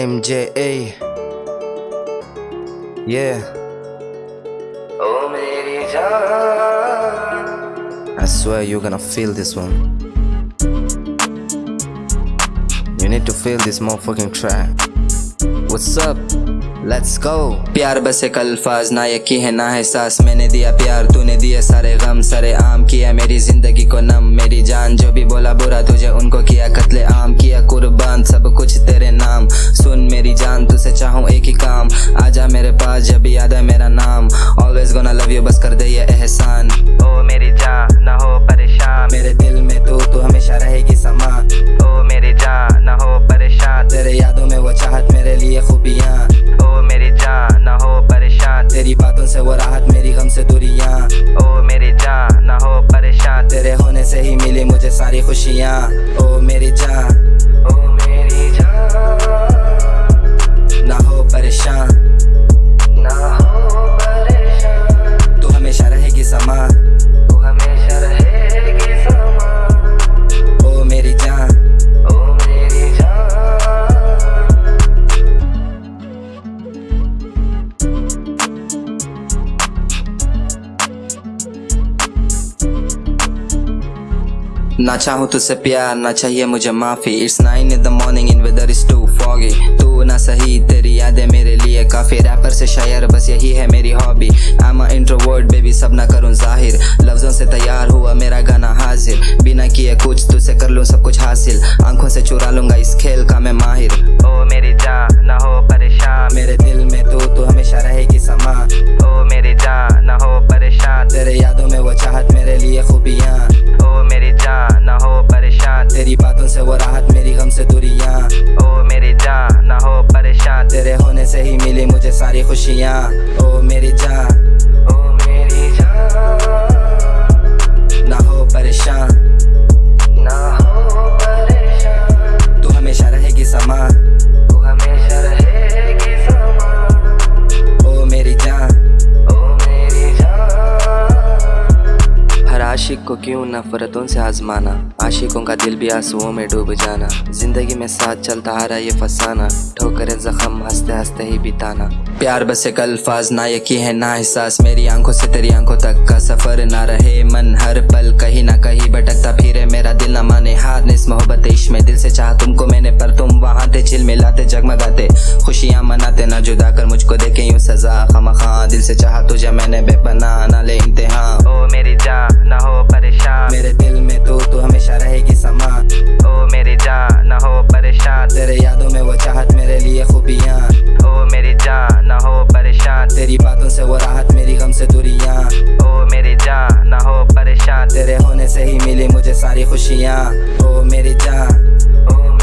MJA. Yeah. I swear you're gonna feel this one. You need to feel this motherfucking track. What's up? Let's go. प्यार बस एक अल्फाज, ना यकी है, ना है सास मैंने दिया प्यार, तूने दिए सारे गम। सरे आम किया मेरी ज़िंदगी को नम। मेरी जान जो भी बोला बुरा तुझे उनको किया कत्ले आम। किया कुर्बान, सब कुछ तेरे नाम। सुन मेरी जान, तुझसे चाहूँ एक ही काम। आजा मेरे पास, जब भी याद है मेरा नाम। ऑलवेज गोना लव यू बस कर दे ये एहसान। ओ मेरी जान, ना हो परेशान। मेरे दिल में तू तू हमेशा रहेगी समा ओ मेरी जान, ना हो परेशान। तेरे यादों में वो चाहत मेरे लिए खूबियाँ। मिली मुझे सारी ना चाहूँ तुझसे प्यार ना चाहिए मुझे माफ़ी। It's nine in the morning in weather is too foggy तू ना सही तेरी यादें मेरे लिए काफ़ी। रैपर से शायर बस यही है मेरी hobby I am introvert baby सब ना करूँ ज़ाहिर। लफ्जों से तैयार हुआ मेरा गाना हाजिर। बिना किए कुछ तुझसे कर लूँ सब कुछ हासिल। आँखों से चुरा लूँगा इस खेल का मैं माहिर। ओ मेरी जान ना हो परेशान। मेरे दिल में तू तू हमेशा रहेगी ओ मेरी जान, ना हो परेशान। तेरे होने से ही मिली मुझे सारी खुशियाँ। ओ मेरी जान, ओ मेरी जान। ना हो परेशान। को क्यों नफरतों से आजमाना? आशिकों का दिल भी आंसुओं में डूब जाना। ज़िंदगी में साथ चलता आ रहा ये फसाना। ठोकरे, जख्म, हँसते हँसते ही बिताना। प्यार बस एक अल्फाज, ना यकी है, ना एहसास। मेरी आँखों से तेरी आँखों तक का सफ़र ना रहे मन। हर पल कहीं ना कहीं भटकता फिरे। मेरा दिल ना माने हार, ने इस मोहब्बत इश्क में दिल से चाह तुमको मैंने, पर तुम वहाँ थे, चिल मिलाते, जगमगाते। खुशियाँ मनाते, ना जुदा कर मुझको देखे यूँ सजा। खमा दिल से चाह तुझे मैंने बेपना ना ले इम्तिहान। दूरियाँ ओ मेरी जान, ना हो परेशान। तेरे होने से ही मिली मुझे सारी खुशियाँ। ओ मेरी जान, ओ